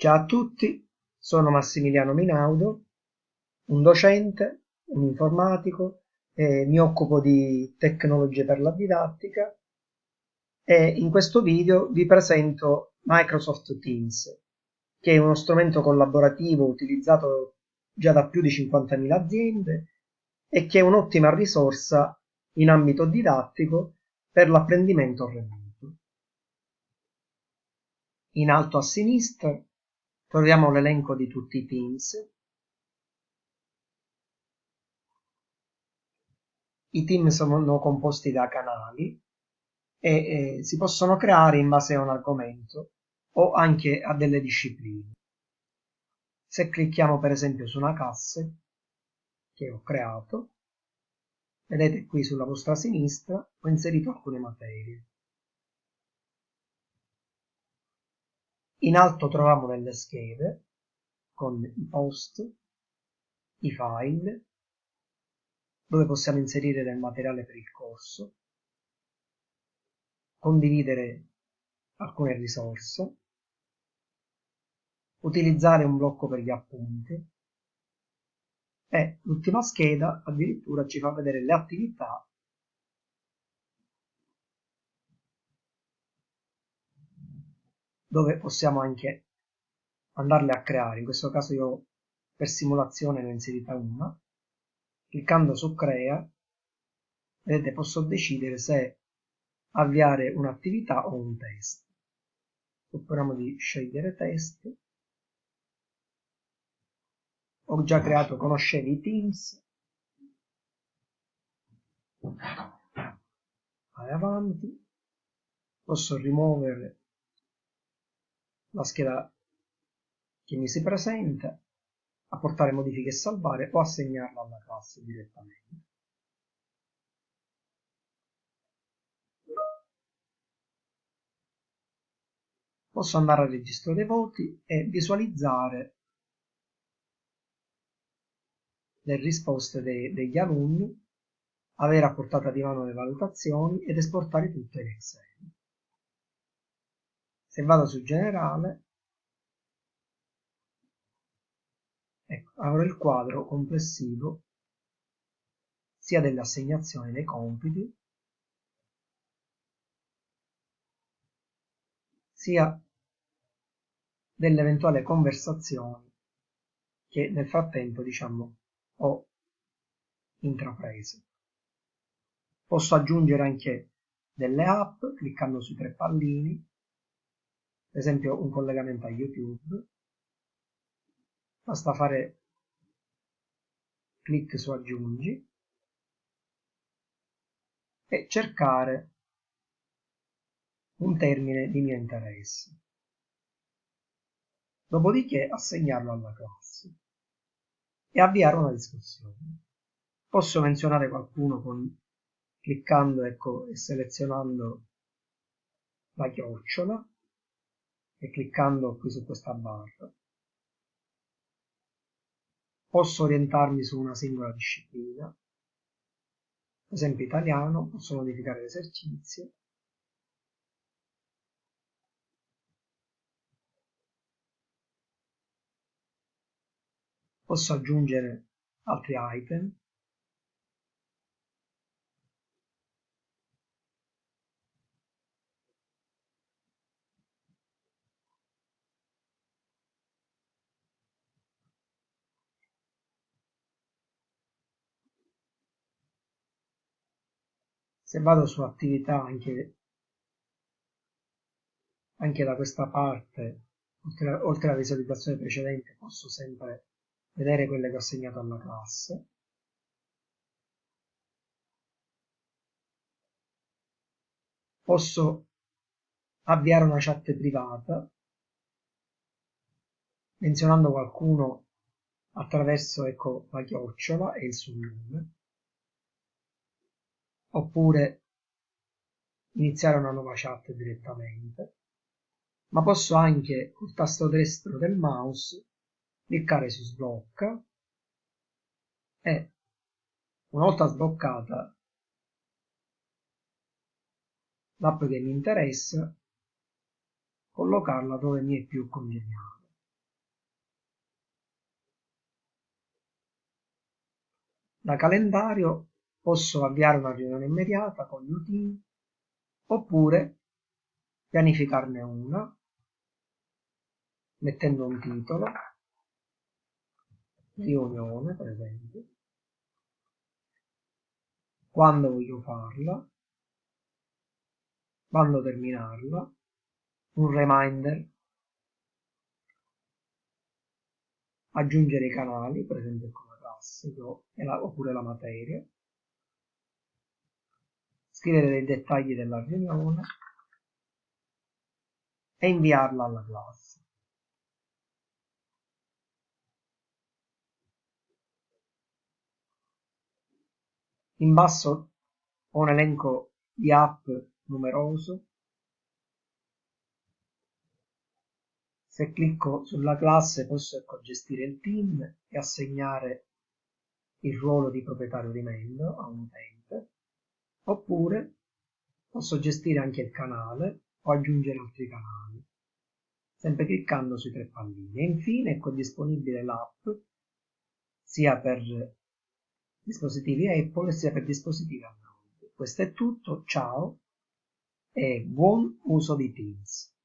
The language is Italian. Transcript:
Ciao a tutti, sono Massimiliano Minaudo, un docente, un informatico, eh, mi occupo di tecnologie per la didattica e in questo video vi presento Microsoft Teams, che è uno strumento collaborativo utilizzato già da più di 50.000 aziende e che è un'ottima risorsa in ambito didattico per l'apprendimento remoto. In alto a sinistra Troviamo l'elenco di tutti i teams. I team sono composti da canali e eh, si possono creare in base a un argomento o anche a delle discipline. Se clicchiamo per esempio su una classe che ho creato, vedete qui sulla vostra sinistra ho inserito alcune materie. In alto troviamo delle schede con i post, i file, dove possiamo inserire del materiale per il corso, condividere alcune risorse, utilizzare un blocco per gli appunti e l'ultima scheda addirittura ci fa vedere le attività dove possiamo anche andarle a creare. In questo caso io per simulazione ne ho inserita una. Cliccando su crea vedete posso decidere se avviare un'attività o un test. Supponiamo di scegliere test. Ho già creato conoscevi teams? Vai avanti. Posso rimuovere la scheda che mi si presenta, apportare modifiche e salvare o assegnarla alla classe direttamente. Posso andare al registro dei voti e visualizzare le risposte dei, degli alunni, avere a portata di mano le valutazioni ed esportare tutte in Excel se vado su generale. Ecco, avrò il quadro complessivo sia delle assegnazioni dei compiti sia delle eventuali conversazioni che nel frattempo diciamo ho intrapreso. Posso aggiungere anche delle app cliccando sui tre pallini esempio un collegamento a YouTube, basta fare clic su aggiungi e cercare un termine di mio interesse. Dopodiché assegnarlo alla classe e avviare una discussione. Posso menzionare qualcuno con, cliccando ecco, e selezionando la chiocciola e cliccando qui su questa barra posso orientarmi su una singola disciplina. Ad esempio italiano posso modificare l'esercizio. Posso aggiungere altri item se vado su attività anche, anche da questa parte oltre, oltre alla visualizzazione precedente posso sempre vedere quelle che ho assegnato alla classe. Posso avviare una chat privata menzionando qualcuno attraverso ecco, la chiocciola e il suo nome oppure iniziare una nuova chat direttamente, ma posso anche col tasto destro del mouse cliccare su sblocca e una volta sbloccata l'app che mi interessa collocarla dove mi è più conveniente. Da calendario posso avviare una riunione immediata con il team oppure pianificarne una mettendo un titolo riunione per esempio. Quando voglio farla quando terminarla un reminder. Aggiungere i canali per esempio con la classe oppure la materia scrivere dei dettagli della riunione e inviarla alla classe In basso ho un elenco di app numeroso. Se clicco sulla classe posso ecco, gestire il team e assegnare il ruolo di proprietario di membro a un utente, oppure posso gestire anche il canale o aggiungere altri canali, sempre cliccando sui tre palline. E infine ecco disponibile l'app sia per dispositivi Apple sia per dispositivi Android. Questo è tutto, ciao e buon uso di Teams.